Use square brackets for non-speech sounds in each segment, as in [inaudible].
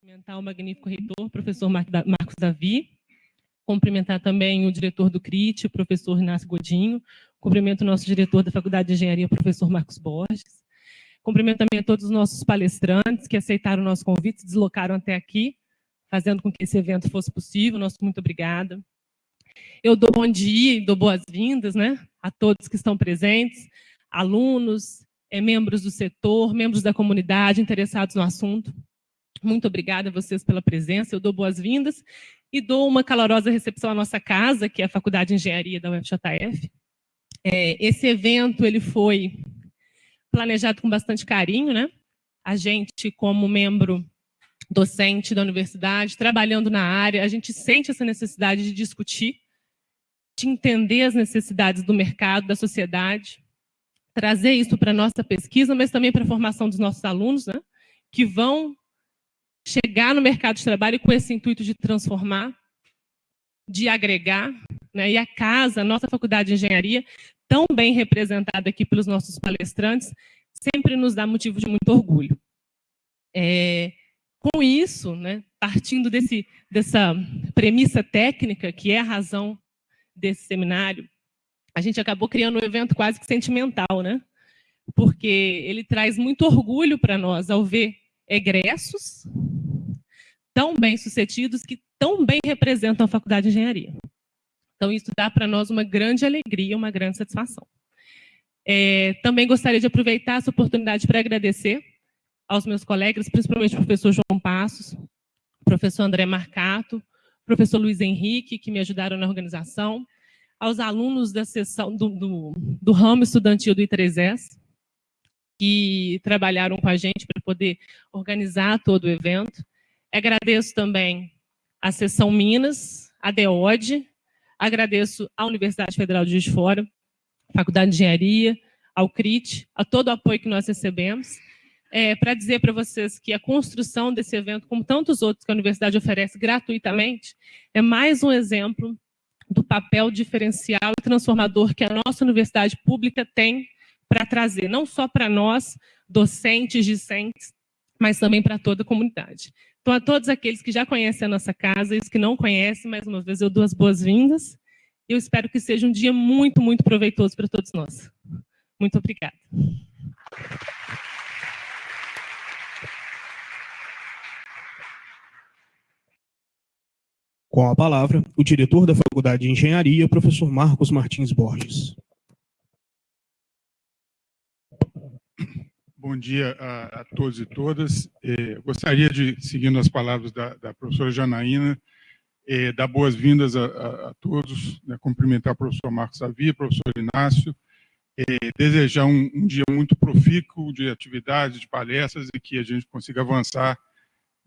Cumprimentar o magnífico reitor, professor Marcos Davi, cumprimentar também o diretor do CRIT, o professor Inácio Godinho, cumprimento o nosso diretor da Faculdade de Engenharia, professor Marcos Borges, cumprimento também a todos os nossos palestrantes que aceitaram o nosso convite, se deslocaram até aqui, fazendo com que esse evento fosse possível, nosso muito obrigada. Eu dou bom dia e dou boas-vindas né, a todos que estão presentes, alunos, é, membros do setor, membros da comunidade interessados no assunto. Muito obrigada a vocês pela presença, eu dou boas-vindas e dou uma calorosa recepção à nossa casa, que é a Faculdade de Engenharia da UFJF. É, esse evento ele foi planejado com bastante carinho, né? A gente, como membro docente da universidade, trabalhando na área, a gente sente essa necessidade de discutir, de entender as necessidades do mercado, da sociedade, trazer isso para a nossa pesquisa, mas também para a formação dos nossos alunos, né? que vão chegar no mercado de trabalho com esse intuito de transformar, de agregar, né? e a casa, a nossa faculdade de engenharia, tão bem representada aqui pelos nossos palestrantes, sempre nos dá motivo de muito orgulho. É, com isso, né, partindo desse, dessa premissa técnica, que é a razão desse seminário, a gente acabou criando um evento quase que sentimental, né? porque ele traz muito orgulho para nós ao ver egressos tão bem sucedidos que tão bem representam a Faculdade de Engenharia. Então, isso dá para nós uma grande alegria, uma grande satisfação. É, também gostaria de aproveitar essa oportunidade para agradecer aos meus colegas, principalmente o professor João Passos, professor André Marcato, professor Luiz Henrique, que me ajudaram na organização, aos alunos da sessão do, do, do ramo estudantil do I3S, que trabalharam com a gente para poder organizar todo o evento. Agradeço também a Seção Minas, a DEOD, agradeço à Universidade Federal de Juiz de Fora, Faculdade de Engenharia, ao CRIT, a todo o apoio que nós recebemos, é, para dizer para vocês que a construção desse evento, como tantos outros que a universidade oferece gratuitamente, é mais um exemplo do papel diferencial e transformador que a nossa universidade pública tem para trazer, não só para nós, docentes, discentes, mas também para toda a comunidade. Então, a todos aqueles que já conhecem a nossa casa e os que não conhecem, mais uma vez eu dou as boas-vindas. Eu espero que seja um dia muito, muito proveitoso para todos nós. Muito obrigada. Com a palavra, o diretor da Faculdade de Engenharia, professor Marcos Martins Borges. Bom dia a, a todos e todas. Eh, gostaria de, seguindo as palavras da, da professora Janaína, eh, dar boas-vindas a, a, a, todos, né, cumprimentar o professor Marcos Avia, professor Inácio, eh, desejar um, um, dia muito profícuo de atividades, de palestras e que a gente consiga avançar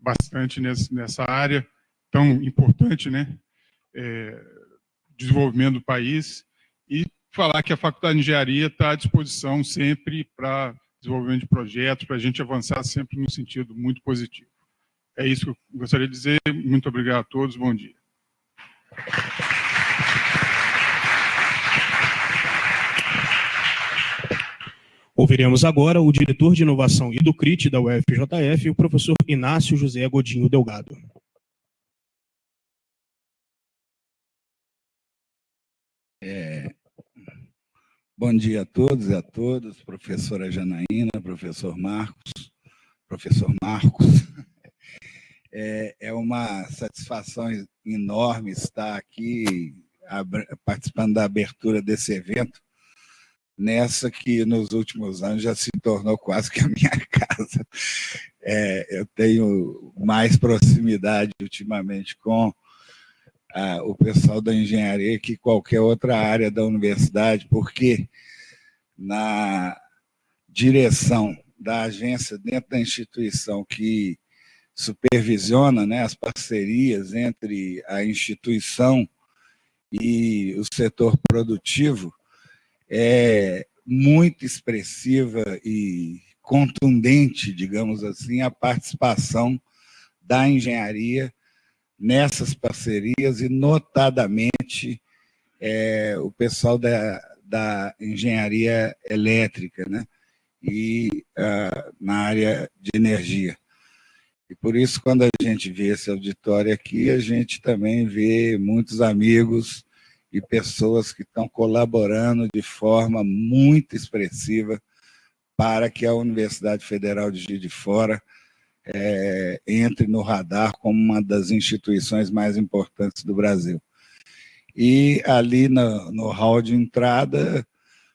bastante nessa, nessa área tão importante, né, desenvolvimento do país, e falar que a Faculdade de Engenharia está à disposição sempre para desenvolvimento de projetos, para a gente avançar sempre no sentido muito positivo. É isso que eu gostaria de dizer. Muito obrigado a todos. Bom dia. Ouviremos agora o diretor de inovação e do CRIT da UFJF, o professor Inácio José Godinho Delgado. É, Bom dia a todos e a todas, professora Janaína, professor Marcos, professor Marcos. [laughs] É, é uma satisfação enorme estar aqui participando da abertura desse evento, nessa que nos últimos anos já se tornou quase que a minha [laughs] casa. É, eu tenho mais proximidade ultimamente com o pessoal da engenharia que qualquer outra área da universidade, porque na direção da agência dentro da instituição que supervisiona né, as parcerias entre a instituição e o setor produtivo, é muito expressiva e contundente, digamos assim, a participação da engenharia nessas parcerias e, notadamente, é, o pessoal da, da engenharia elétrica né? e uh, na área de energia. E por isso, quando a gente vê esse auditório aqui, a gente também vê muitos amigos e pessoas que estão colaborando de forma muito expressiva para que a Universidade Federal de Juiz de Fora é, entre no radar como uma das instituições mais importantes do Brasil. E ali no, no hall de entrada,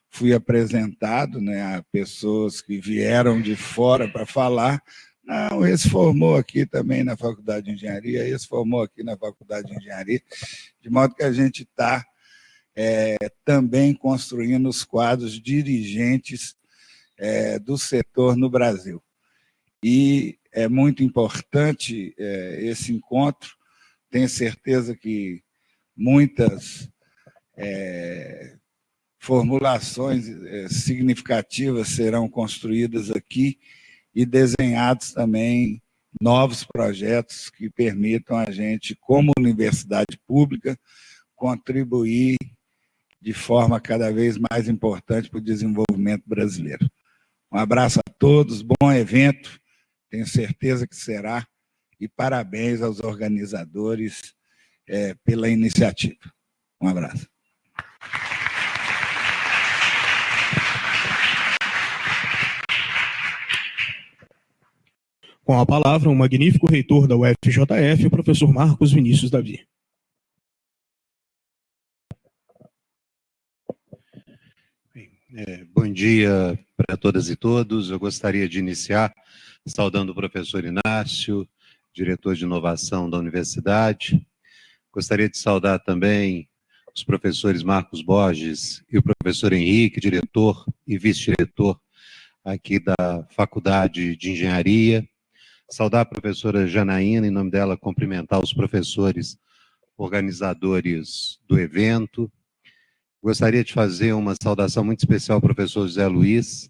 fui apresentado né, a pessoas que vieram de fora para falar, não, esse formou aqui também na Faculdade de Engenharia, esse formou aqui na Faculdade de Engenharia, de modo que a gente está é, também construindo os quadros dirigentes é, do setor no Brasil. E é muito importante é, esse encontro, tenho certeza que muitas é, formulações é, significativas serão construídas aqui, e desenhados também novos projetos que permitam a gente, como universidade pública, contribuir de forma cada vez mais importante para o desenvolvimento brasileiro. Um abraço a todos, bom evento, tenho certeza que será, e parabéns aos organizadores é, pela iniciativa. Um abraço. Com a palavra, o magnífico reitor da UFJF, o professor Marcos Vinícius Davi. É, bom dia para todas e todos. Eu gostaria de iniciar saudando o professor Inácio, diretor de inovação da universidade. Gostaria de saudar também os professores Marcos Borges e o professor Henrique, diretor e vice-diretor aqui da Faculdade de Engenharia, saudar a professora Janaína, em nome dela, cumprimentar os professores organizadores do evento. Gostaria de fazer uma saudação muito especial ao professor José Luiz,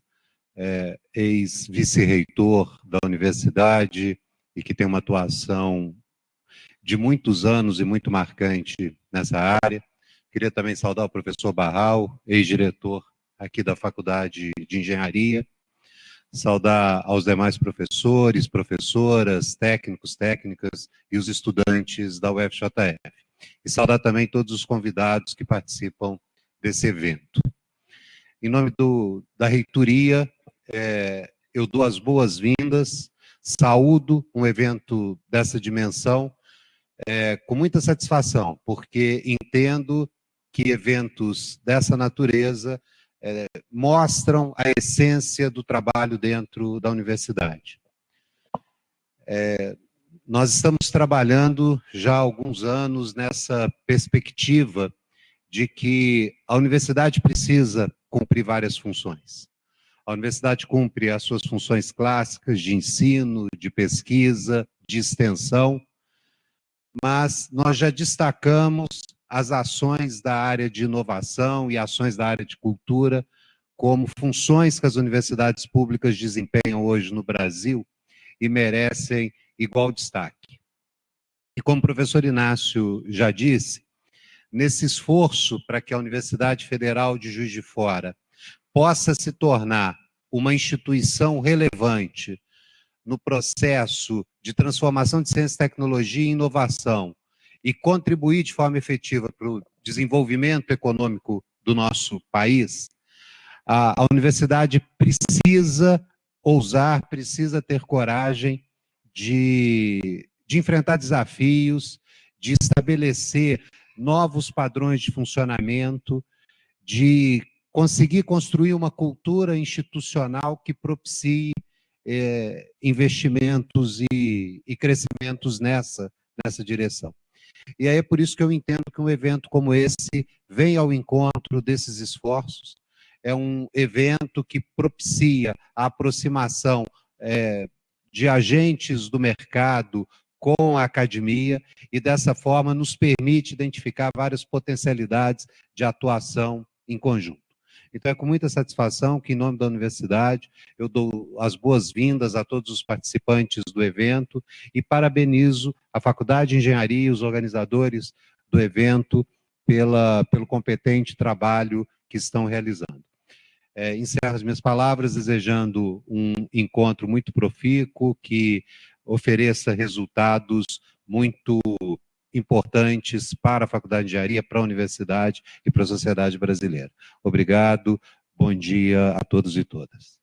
é, ex-vice-reitor da universidade e que tem uma atuação de muitos anos e muito marcante nessa área. Queria também saudar o professor Barral, ex-diretor aqui da Faculdade de Engenharia, saudar aos demais professores, professoras, técnicos, técnicas e os estudantes da UFJF. E saudar também todos os convidados que participam desse evento. Em nome do, da reitoria, é, eu dou as boas-vindas, saúdo um evento dessa dimensão é, com muita satisfação, porque entendo que eventos dessa natureza é, mostram a essência do trabalho dentro da universidade. É, nós estamos trabalhando já há alguns anos nessa perspectiva de que a universidade precisa cumprir várias funções. A universidade cumpre as suas funções clássicas de ensino, de pesquisa, de extensão, mas nós já destacamos as ações da área de inovação e ações da área de cultura como funções que as universidades públicas desempenham hoje no Brasil e merecem igual destaque. E como o professor Inácio já disse, nesse esforço para que a Universidade Federal de Juiz de Fora possa se tornar uma instituição relevante no processo de transformação de ciência, tecnologia e inovação e contribuir de forma efetiva para o desenvolvimento econômico do nosso país, a, universidade precisa ousar, precisa ter coragem de, de enfrentar desafios, de estabelecer novos padrões de funcionamento, de conseguir construir uma cultura institucional que propicie é, investimentos e, e crescimentos nessa, nessa direção. E aí é por isso que eu entendo que um evento como esse vem ao encontro desses esforços, é um evento que propicia a aproximação é, de agentes do mercado com a academia e dessa forma nos permite identificar várias potencialidades de atuação em conjunto. Então é com muita satisfação que, em nome da universidade, eu dou as boas-vindas a todos os participantes do evento e parabenizo a Faculdade de Engenharia e os organizadores do evento pela, pelo competente trabalho que estão realizando. É, encerro as minhas palavras desejando um encontro muito profícuo, que ofereça resultados muito importantes para a Faculdade de Engenharia, para a universidade e para a sociedade brasileira. Obrigado, bom dia a todos e todas.